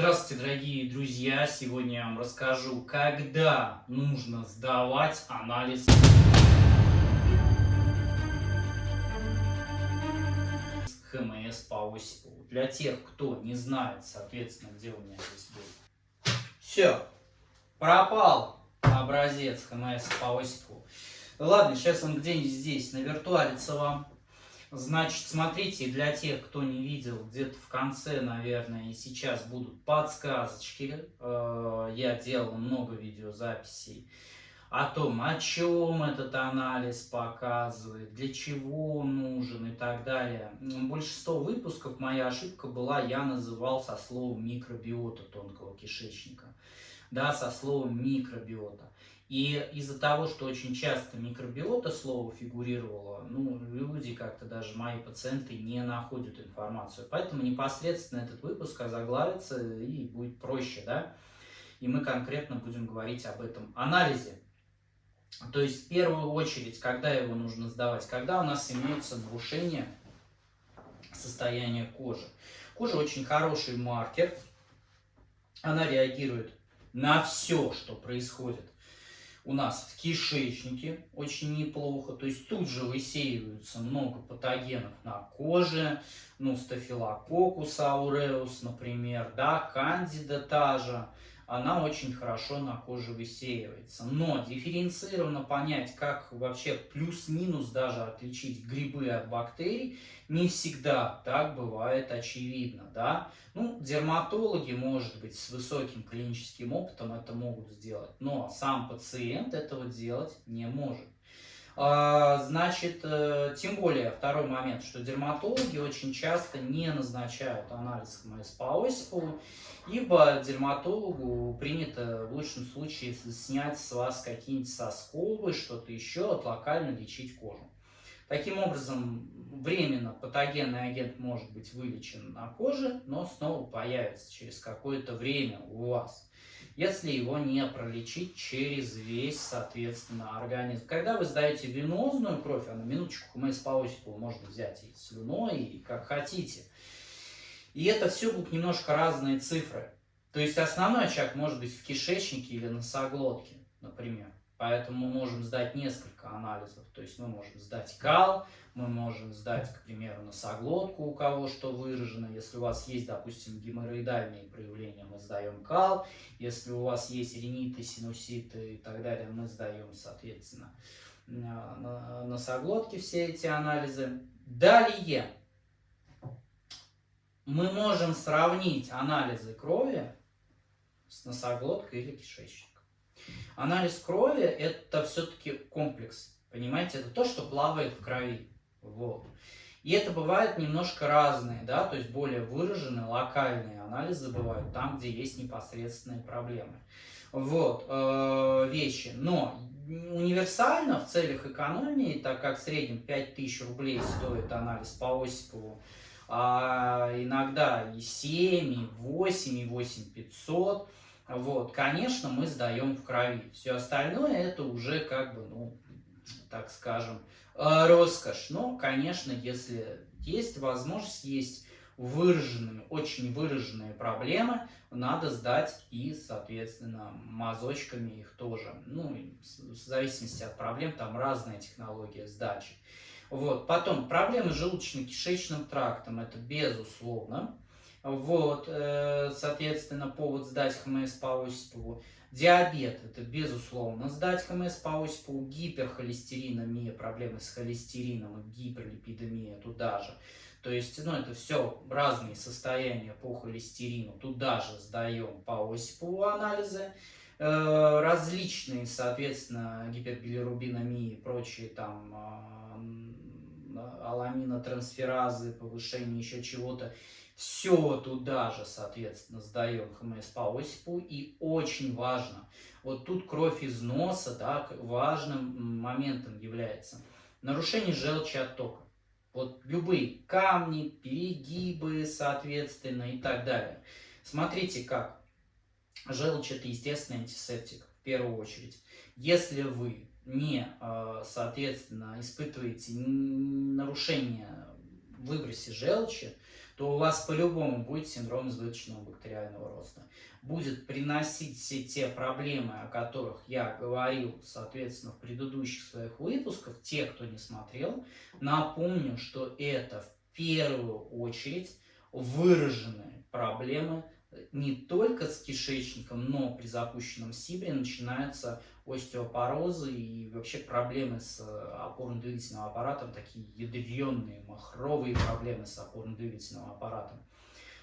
Здравствуйте, дорогие друзья! Сегодня я вам расскажу, когда нужно сдавать анализ ХМС по Осипову. Для тех, кто не знает, соответственно, где у меня здесь был. Все, пропал образец ХМС по Осипову. Ладно, сейчас он где-нибудь здесь навиртуалится вам. Значит, смотрите, для тех, кто не видел, где-то в конце, наверное, и сейчас будут подсказочки. Э, я делал много видеозаписей о том, о чем этот анализ показывает, для чего он нужен и так далее. Большинство выпусков моя ошибка была, я называл со словом микробиота тонкого кишечника. Да, со словом микробиота. И из-за того, что очень часто микробиота слово фигурировало, ну, люди как-то, даже мои пациенты, не находят информацию. Поэтому непосредственно этот выпуск озаглавится и будет проще, да? И мы конкретно будем говорить об этом анализе. То есть, в первую очередь, когда его нужно сдавать? Когда у нас имеется нарушение состояния кожи. Кожа очень хороший маркер. Она реагирует на все, что происходит у нас в кишечнике очень неплохо. То есть тут же высеиваются много патогенов на коже, ну, стафилококус ауреус, например, да, кандида та же она очень хорошо на коже высеивается. Но дифференцированно понять, как вообще плюс-минус даже отличить грибы от бактерий, не всегда так бывает очевидно. Да? Ну, дерматологи, может быть, с высоким клиническим опытом это могут сделать, но сам пациент этого делать не может. А, значит, э, тем более, второй момент, что дерматологи очень часто не назначают анализ ХМС по Осипову, ибо дерматологу принято в лучшем случае снять с вас какие-нибудь сосковы, что-то еще, локально лечить кожу. Таким образом, временно патогенный агент может быть вылечен на коже, но снова появится через какое-то время у вас если его не пролечить через весь, соответственно, организм. Когда вы сдаете венозную кровь, а на минуточку мы по Осипову можно взять и слюной, и как хотите. И это все будут немножко разные цифры. То есть основной очаг может быть в кишечнике или носоглотке, например. Поэтому мы можем сдать несколько анализов. То есть мы можем сдать кал, мы можем сдать, к примеру, носоглотку, у кого что выражено. Если у вас есть, допустим, геморроидальные проявления, мы сдаем кал. Если у вас есть риниты, синуситы и так далее, мы сдаем, соответственно, носоглотки все эти анализы. Далее мы можем сравнить анализы крови с носоглоткой или кишечником. Анализ крови – это все-таки комплекс, понимаете? Это то, что плавает в крови. Вот. И это бывает немножко разные, да, то есть более выраженные, локальные анализы бывают там, где есть непосредственные проблемы. Вот, э, вещи. Но универсально в целях экономии, так как в среднем 5000 рублей стоит анализ по Осипову, а иногда и 7, и 8, и 8500, вот, конечно, мы сдаем в крови. Все остальное это уже как бы, ну, так скажем, э, роскошь. Но, конечно, если есть возможность, есть выраженные, очень выраженные проблемы, надо сдать и, соответственно, мазочками их тоже. Ну, в зависимости от проблем, там разная технология сдачи. Вот. Потом, проблемы с желудочно-кишечным трактом, это безусловно. Вот, э, соответственно, повод сдать ХМС по Осипову. Диабет, это безусловно сдать ХМС по Осипову. Гиперхолестериномия, проблемы с холестерином и гиперлипидемия туда же. То есть, ну, это все разные состояния по холестерину. Туда же сдаем по Осипову анализы. Э, различные, соответственно, гипербилирубиномии и прочие там аламинотрансферазы, повышение еще чего-то все туда же, соответственно, сдаем ХМС по Осипу. И очень важно, вот тут кровь из носа да, важным моментом является. Нарушение желчи оттока. Вот любые камни, перегибы, соответственно, и так далее. Смотрите как. Желчь это естественный антисептик, первую очередь. Если вы не, э, соответственно, испытываете нарушение в выбросе желчи, то у вас по-любому будет синдром избыточного бактериального роста. Будет приносить все те проблемы, о которых я говорил, соответственно, в предыдущих своих выпусках. Те, кто не смотрел, напомню, что это в первую очередь выраженные проблемы не только с кишечником, но при запущенном СИБРе начинаются остеопорозы и вообще проблемы с э, опорно-двигательным аппаратом, такие ядреные, махровые проблемы с опорно-двигательным аппаратом.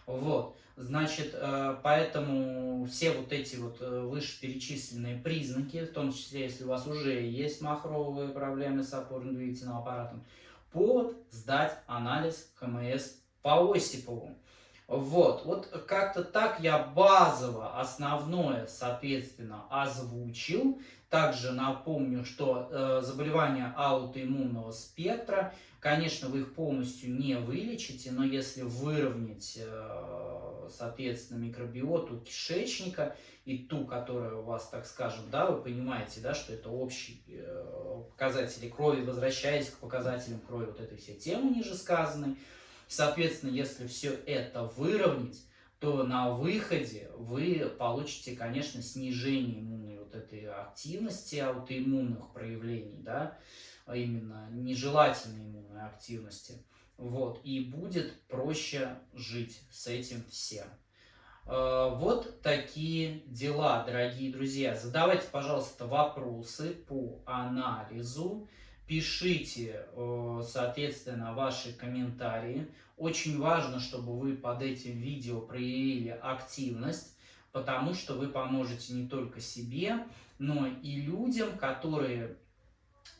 Вот, значит, э, поэтому все вот эти вот э, вышеперечисленные признаки, в том числе, если у вас уже есть махровые проблемы с опорно-двигательным аппаратом, повод сдать анализ ХМС по Осипову. Вот, вот как-то так я базово основное, соответственно, озвучил. Также напомню, что э, заболевания аутоиммунного спектра, конечно, вы их полностью не вылечите, но если выровнять, э, соответственно, микробиоту кишечника и ту, которая у вас, так скажем, да, вы понимаете, да, что это общие э, показатели крови, возвращаясь к показателям крови вот этой всей темы ниже сказанной, Соответственно, если все это выровнять, то на выходе вы получите, конечно, снижение иммунной вот этой активности, аутоиммунных проявлений, да, а именно нежелательной иммунной активности. Вот, и будет проще жить с этим всем. А, вот такие дела, дорогие друзья. Задавайте, пожалуйста, вопросы по анализу. Пишите, э, соответственно, ваши комментарии. Очень важно, чтобы вы под этим видео проявили активность, потому что вы поможете не только себе, но и людям, которые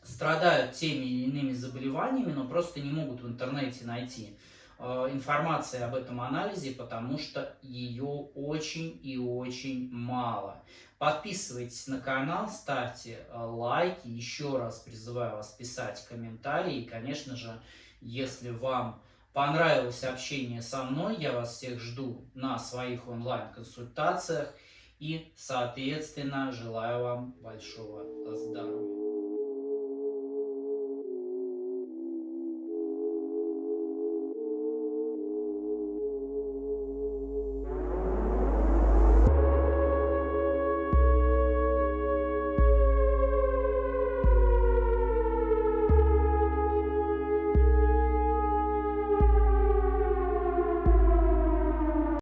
страдают теми или иными заболеваниями, но просто не могут в интернете найти информации об этом анализе, потому что ее очень и очень мало. Подписывайтесь на канал, ставьте э, лайки. Еще раз призываю вас писать комментарии. И, конечно же, если вам понравилось общение со мной, я вас всех жду на своих онлайн-консультациях. И, соответственно, желаю вам большого здоровья.